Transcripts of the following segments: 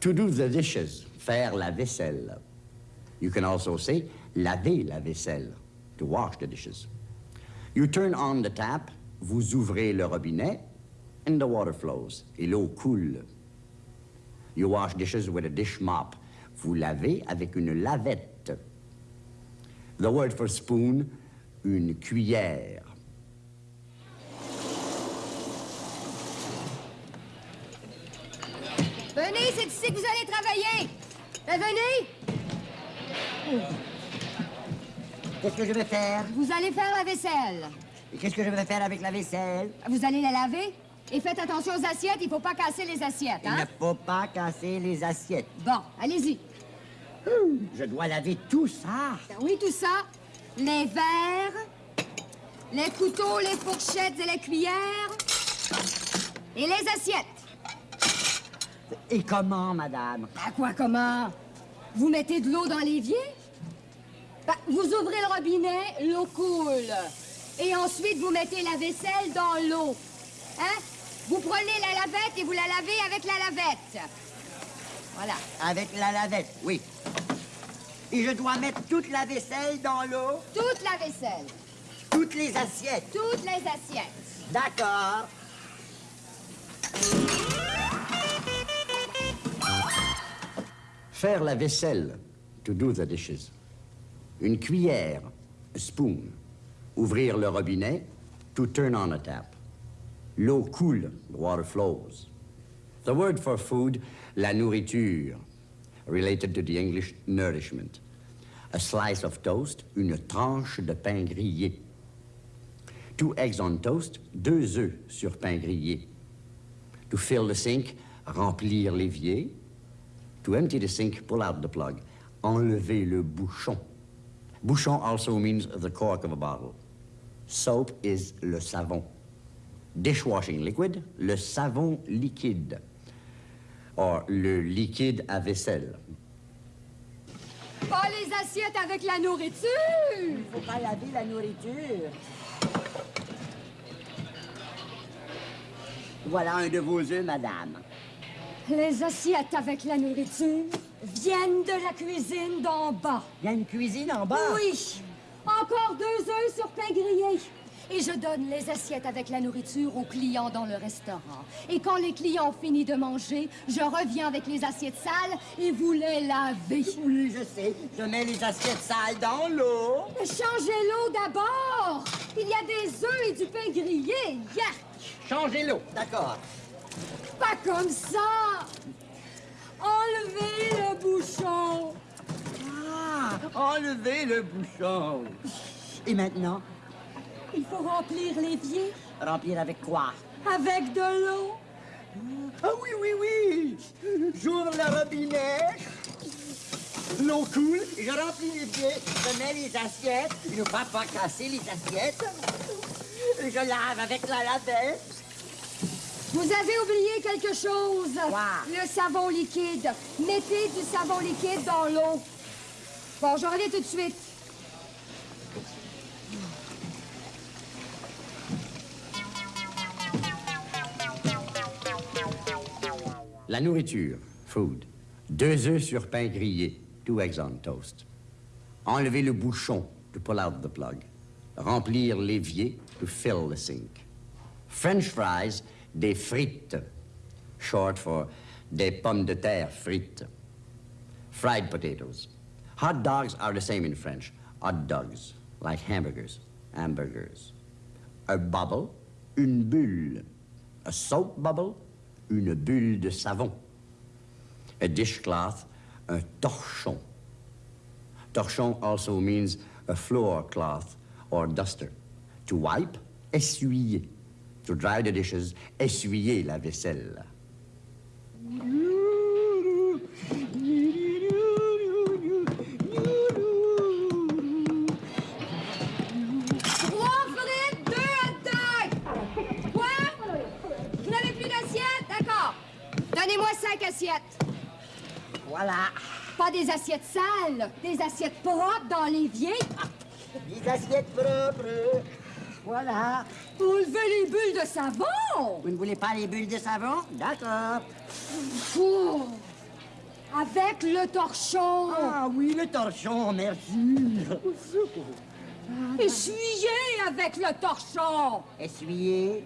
To do the dishes, faire la vaisselle. You can also say laver la vaisselle, to wash the dishes. You turn on the tap, vous ouvrez le robinet, and the water flows, et l'eau coule. You wash dishes with a dish mop. Vous lavez avec une lavette. The word for spoon, une cuillère. Venez, c'est ici que vous allez travailler. Ben, venez. Qu'est-ce que je vais faire? Vous allez faire la vaisselle. Et qu'est-ce que je vais faire avec la vaisselle? Vous allez la laver? Et faites attention aux assiettes, il faut pas casser les assiettes, Il hein? ne faut pas casser les assiettes. Bon, allez-y. Je dois laver tout ça. Ben oui, tout ça. Les verres, les couteaux, les fourchettes et les cuillères. Et les assiettes. Et comment, madame? À quoi, comment? Vous mettez de l'eau dans l'évier? Ben, vous ouvrez le robinet, l'eau coule. Et ensuite, vous mettez la vaisselle dans l'eau. Hein? Vous prenez la lavette et vous la lavez avec la lavette. Voilà. Avec la lavette, oui. Et je dois mettre toute la vaisselle dans l'eau, Toute la vaisselle. toutes les assiettes? Toutes les assiettes. D'accord. Faire la vaisselle, to do the dishes. Une cuillère, a spoon. Ouvrir le robinet, to turn on a tap. L'eau coule, the water flows. The word for food, la nourriture, related to the English nourishment. A slice of toast, une tranche de pain grillé. Two eggs on toast, deux œufs sur pain grillé. To fill the sink, remplir l'évier. To empty the sink, pull out the plug. Enlever le bouchon. Bouchon also means the cork of a bottle. Soap is le savon. Dishwashing liquid, le savon liquide. Or, le liquide à vaisselle. Pas les assiettes avec la nourriture. Il faut pas laver la nourriture. Voilà un de vos œufs, madame. Les assiettes avec la nourriture viennent de la cuisine d'en bas. Il y a une cuisine en bas? Oui. Encore deux œufs sur pain grillé. Et je donne les assiettes avec la nourriture aux clients dans le restaurant. Et quand les clients ont fini de manger, je reviens avec les assiettes sales et vous les lavez. Oui, je sais. Je mets les assiettes sales dans l'eau. Mais Changez l'eau d'abord. Il y a des œufs et du pain grillé. Yark! Changez l'eau. D'accord. Pas comme ça. Enlevez le bouchon. Ah, enlevez le bouchon. Et maintenant, Il faut remplir l'évier remplir avec quoi? Avec de l'eau. Ah oui, oui, oui. J'ouvre le robinet. L'eau coule, je remplis les pieds, je mets les assiettes, il ne va pas casser les assiettes. Et je lave avec la lavette. Vous avez oublié quelque chose? Quoi? Le savon liquide. Mettez du savon liquide dans l'eau. Bon, je reviens tout de suite. La nourriture, food. Deux œufs sur pain grillé, two eggs on toast. Enlever le bouchon, to pull out the plug. Remplir l'évier, to fill the sink. French fries, des frites, short for des pommes de terre frites. Fried potatoes. Hot dogs are the same in French. Hot dogs, like hamburgers, hamburgers. A bubble, une bulle. A soap bubble, une bulle de savon. A dishcloth, un torchon. Torchon also means a floor cloth or duster. To wipe, essuyer. To dry the dishes, essuyer la vaisselle. Trois frites, deux hot dogs. Quoi? Vous n'avez plus d'assiettes? D'accord. Donnez-moi cinq assiettes. Voilà. Pas des assiettes sales, des assiettes propres dans l'évier. Des assiettes propres. Voilà. Pour lever les bulles de savon. Vous ne voulez pas les bulles de savon? D'accord. Oh. Avec le torchon. Ah oui, le torchon, merci. Essuyez avec le torchon. Essuyez.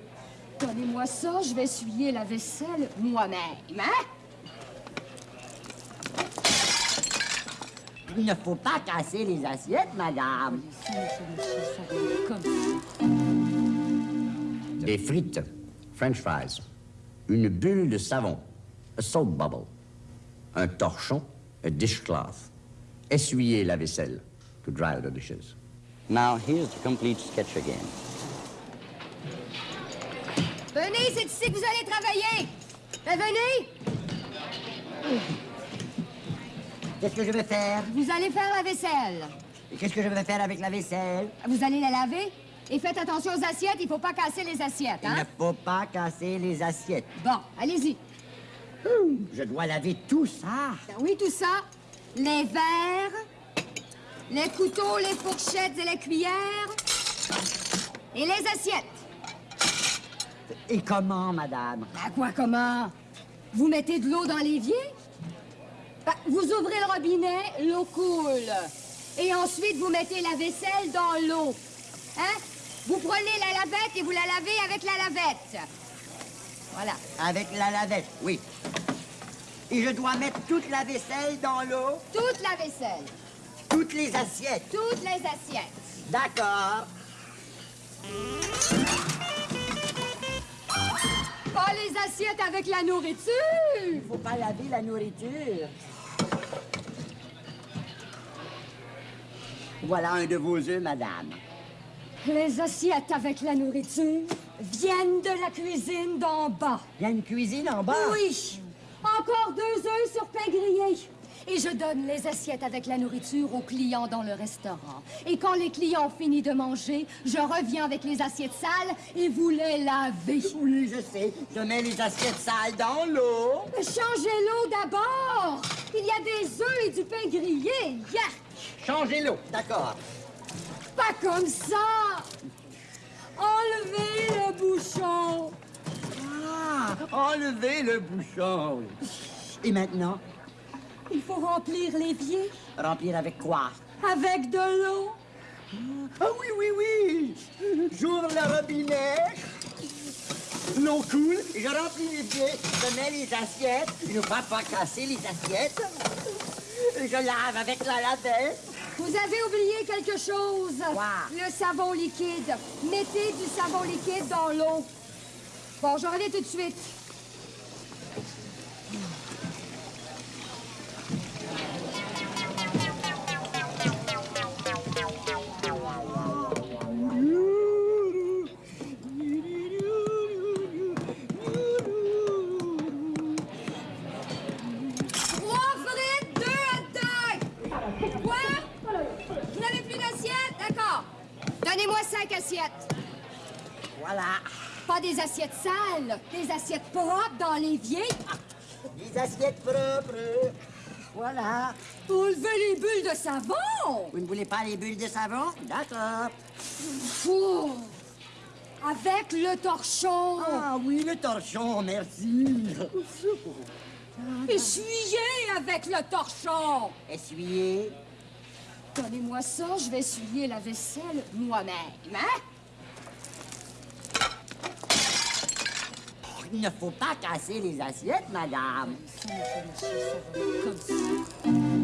Donnez-moi ça, je vais essuyer la vaisselle moi-même. Hein? Il ne faut pas casser les assiettes, madame. Des frites, french fries, une bulle de savon, a soap bubble, un torchon, a dishcloth, essuyer la vaisselle, to dry the dishes. Now here's the complete sketch again. Venez, c'est ici que vous allez travailler. Ben, venez. Qu'est-ce que je vais faire? Vous allez faire la vaisselle. Et Qu'est-ce que je vais faire avec la vaisselle? Vous allez la laver. Et faites attention aux assiettes, il faut pas casser les assiettes, Il ne hein? faut pas casser les assiettes. Bon, allez-y. Je dois laver tout ça. Ben oui, tout ça. Les verres, les couteaux, les fourchettes et les cuillères. Et les assiettes. Et comment, madame? À quoi, comment? Vous mettez de l'eau dans l'évier? Ben, vous ouvrez le robinet, l'eau coule. Et ensuite, vous mettez la vaisselle dans l'eau. Hein? Vous prenez la lavette et vous la lavez avec la lavette. Voilà. Avec la lavette, oui. Et je dois mettre toute la vaisselle dans l'eau, Toute la vaisselle, toutes les assiettes? toutes les assiettes. D'accord. Pas les assiettes avec la nourriture. Il faut pas laver la nourriture. Voilà un de vos œufs, madame. Les assiettes avec la nourriture viennent de la cuisine d'en bas. Il y a une cuisine en bas? Oui, encore deux œufs sur pain grillé. Et je donne les assiettes avec la nourriture aux clients dans le restaurant. Et quand les clients ont fini de manger, je reviens avec les assiettes sales et vous les lavez. Oui, je sais. Je mets les assiettes sales dans l'eau. Changez l'eau d'abord. Il y a des œufs et du pain grillé. Yark! Changez l'eau. D'accord. Pas comme ça. Enlevez le bouchon. Ah, enlevez le bouchon. Et maintenant, Il faut remplir l'évier remplir avec quoi? avec de l'eau. Ah oui, oui, oui. J'ouvre le robinet. L'eau coule, je remplis les pieds, je mets les assiettes, il ne faut pas casser les assiettes. Je lave avec la lavette. Vous avez oublié quelque chose? Le savon liquide. Mettez du savon liquide dans l'eau. Bon, je reviens tout de suite. Assiettes. Voilà. Pas des assiettes sales, des assiettes propres dans l'évier. Les assiettes propres. Voilà. Pour lever les bulles de savon. Vous ne voulez pas les bulles de savon? D'accord. Oh. Avec le torchon. Ah oui, le torchon, merci. Essuyez avec le torchon. Essuyez. Donnez-moi ça, je vais essuyer la vaisselle moi-même. Hein? Il ne faut pas casser les assiettes, madame. Comme ça.